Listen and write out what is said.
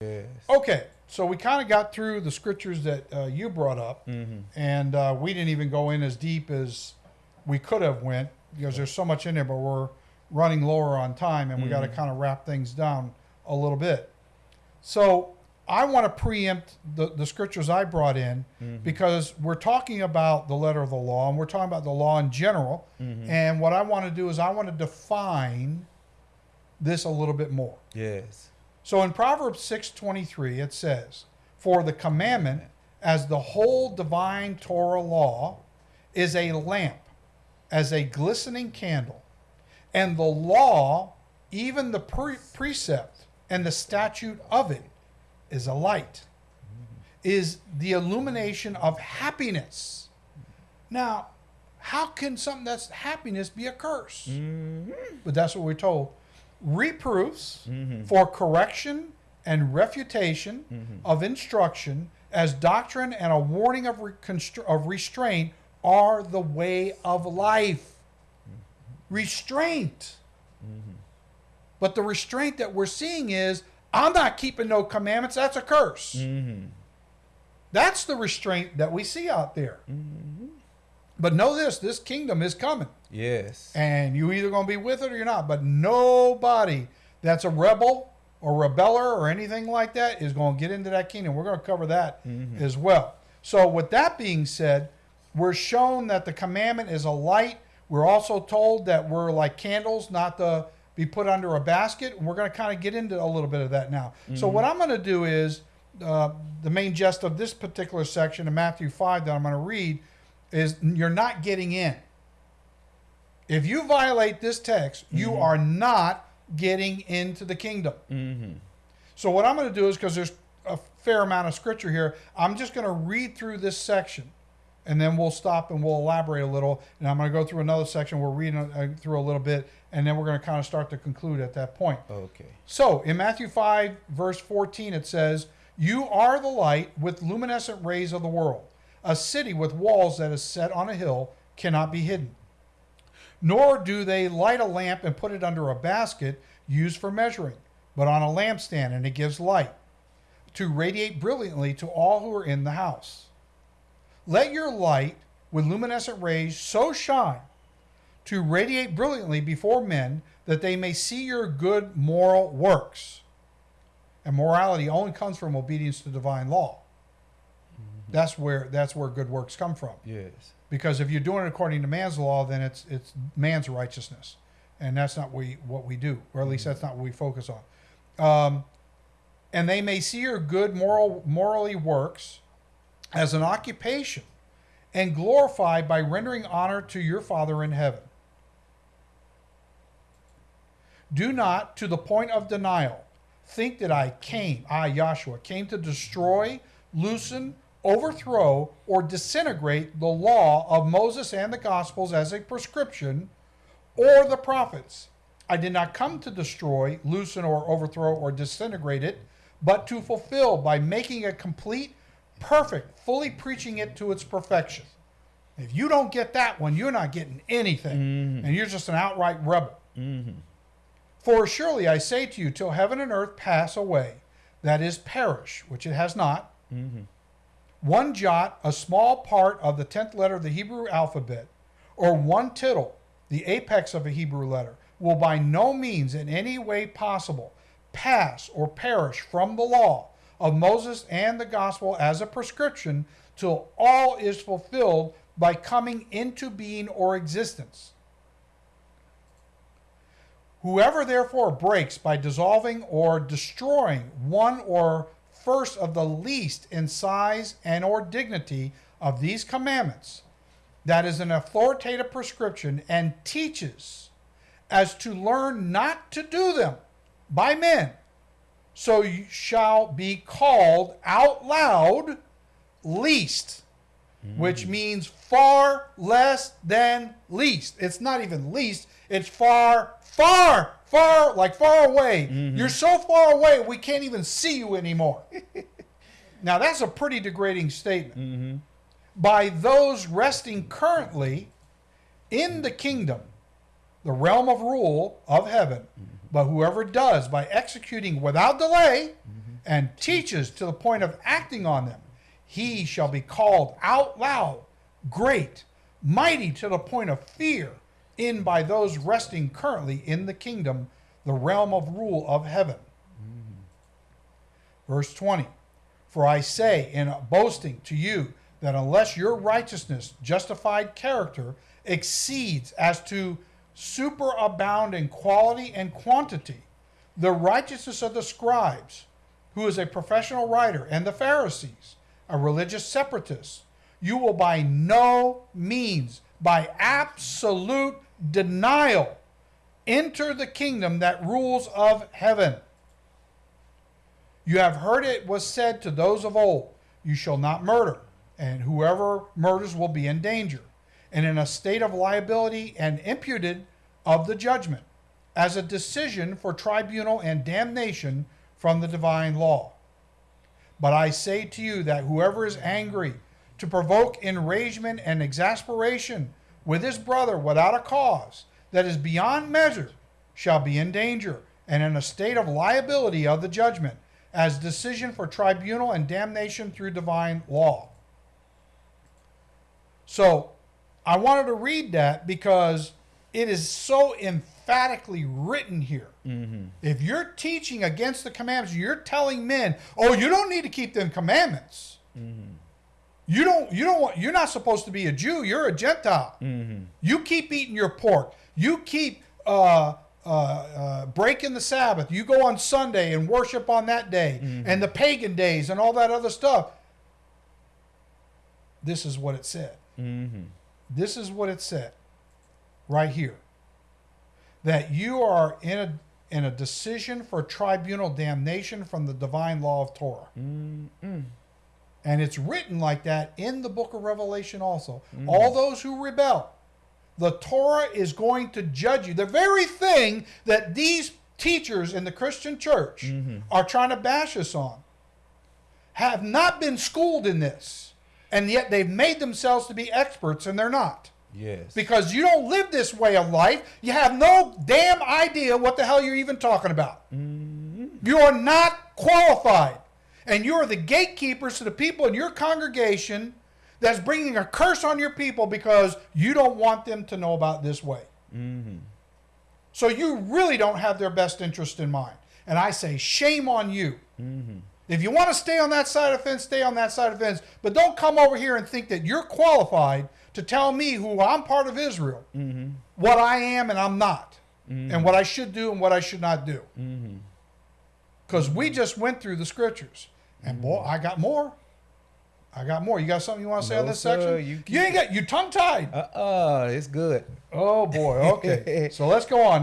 Yes. Okay, so we kind of got through the scriptures that uh, you brought up, Mm-hmm. and uh, we didn't even go in as deep as we could have went because there's so much in there. But we're running lower on time, and we got to kind of wrap things down a little bit. So I want to preempt the, the scriptures I brought in because we're talking about the letter of the law, and we're talking about the law in general. And what I want to do is I want to define this a little bit more. Yes. So in Proverbs 6:23 it says, "For the commandment as the whole divine Torah law is a lamp as a glistening candle, and the law, even the pre- precept and the statute of it is a light, is the illumination of happiness." Now, how can something that's happiness be a curse? Mm-hmm. But that's what we're told. Reproofs mm-hmm. for correction and refutation mm-hmm. of instruction as doctrine and a warning of, of restraint are the way of life. Mm-hmm. Restraint. But the restraint that we're seeing is I'm not keeping no commandments, that's a curse. That's the restraint that we see out there. But know this this kingdom is coming Yes. and you either going to be with it or you're not. But nobody that's a rebel or rebeller or anything like that is going to get into that kingdom. We're going to cover that as well. So, with that being said, we're shown that the commandment is a light. We're also told that we're like candles, not to be put under a basket. And we're going to kind of get into a little bit of that now. So, what I'm going to do is uh, the main gist of this particular section in Matthew 5 that I'm going to read is you're not getting in. If you violate this text, you are not getting into the kingdom. Mm-hmm. So what I'm going to do is because there's a fair amount of scripture here, I'm just going to read through this section, and then we'll stop and we'll elaborate a little. And I'm going to go through another section. We're reading uh, through a little bit, and then we're going to kind of start to conclude at that point. Okay. So in Matthew 5, verse 14, it says, You are the light with luminescent rays of the world. A city with walls that is set on a hill cannot be hidden. Nor do they light a lamp and put it under a basket used for measuring, but on a lampstand, and it gives light to radiate brilliantly to all who are in the house. Let your light with luminescent rays so shine to radiate brilliantly before men that they may see your good moral works. And morality only comes from obedience to divine law. That's where that's where good works come from. Yes. Because if you're doing it according to man's law, then it's it's man's righteousness, and that's not we what we do, or at least that's not what we focus on. Um, and they may see your good moral morally works as an occupation, and glorify by rendering honor to your Father in heaven. Do not, to the point of denial, think that I came, I, Joshua, came to destroy, loosen, overthrow, or disintegrate the law of Moses and the Gospels as a prescription, or the prophets. I did not come to destroy, loosen, or overthrow, or disintegrate it, but to fulfill by making it complete, perfect, fully preaching it to its perfection. If you don't get that one, you're not getting anything, mm-hmm. and you're just an outright rebel. Mm-hmm. For surely I say to you, till heaven and earth pass away, that is, perish, which it has not, mm-hmm. One jot, a small part of the tenth letter of the Hebrew alphabet, or one tittle, the apex of a Hebrew letter, will by no means in any way possible pass or perish from the law of Moses and the gospel as a prescription till all is fulfilled by coming into being or existence. Whoever therefore breaks by dissolving or destroying one or first of the least in size and or dignity of these commandments, that is an authoritative prescription, and teaches as to learn not to do them by men, so you shall be called out loud least, which means far less than least. It's not even least, it's far, far, far, like far away. Mm-hmm. You're so far away, we can't even see you anymore. now, that's a pretty degrading statement. Mm-hmm. By those resting currently in the kingdom, the realm of rule of heaven. Mm-hmm. But whoever does by executing without delay and teaches to the point of acting on them, he shall be called out loud, great, mighty to the point of fear, in by those resting currently in the kingdom, the realm of rule of heaven. Verse 20 For I say in boasting to you that unless your righteousness, justified character, exceeds as to superabound in quality and quantity, the righteousness of the scribes, who is a professional writer, and the Pharisees, a religious separatist, you will by no means, by absolute denial, enter the kingdom that rules of heaven. You have heard it was said to those of old, You shall not murder, and whoever murders will be in danger, and in a state of liability and imputed of the judgment, as a decision for tribunal and damnation from the divine law. But I say to you that whoever is angry to provoke enragement and exasperation with his brother without a cause that is beyond measure shall be in danger and in a state of liability of the judgment as decision for tribunal and damnation through divine law. So I wanted to read that because it is so emphatically written here. If you're teaching against the commandments, you're telling men, "Oh, you don't need to keep them commandments. You don't. You don't want. You're not supposed to be a Jew. You're a Gentile. You keep eating your pork. You keep uh, uh, uh, breaking the Sabbath. You go on Sunday and worship on that day, and the pagan days and all that other stuff." This is what it said. This is what it said, right here. That you are in a in a decision for tribunal damnation from the divine law of Torah. And it's written like that in the book of Revelation also. Mm. All those who rebel, the Torah is going to judge you. The very thing that these teachers in the Christian church mm-hmm. are trying to bash us on have not been schooled in this. And yet they've made themselves to be experts, and they're not. Yes. Because you don't live this way of life. You have no damn idea what the hell you're even talking about. Mm-hmm. You are not qualified. And you are the gatekeepers to the people in your congregation that's bringing a curse on your people because you don't want them to know about this way. Mm-hmm. So you really don't have their best interest in mind. And I say, shame on you. Mm-hmm. If you want to stay on that side of the fence, stay on that side of the fence. But don't come over here and think that you're qualified to tell me who I'm part of Israel, what I am and I'm not, and what I should do and what I should not do. Because we just went through the scriptures. And boy, I got more. I got more. You got something you want to say on this sir. section? You you ain't got you tongue tied. Uh uh it's good. Oh boy. Okay. so let's go on.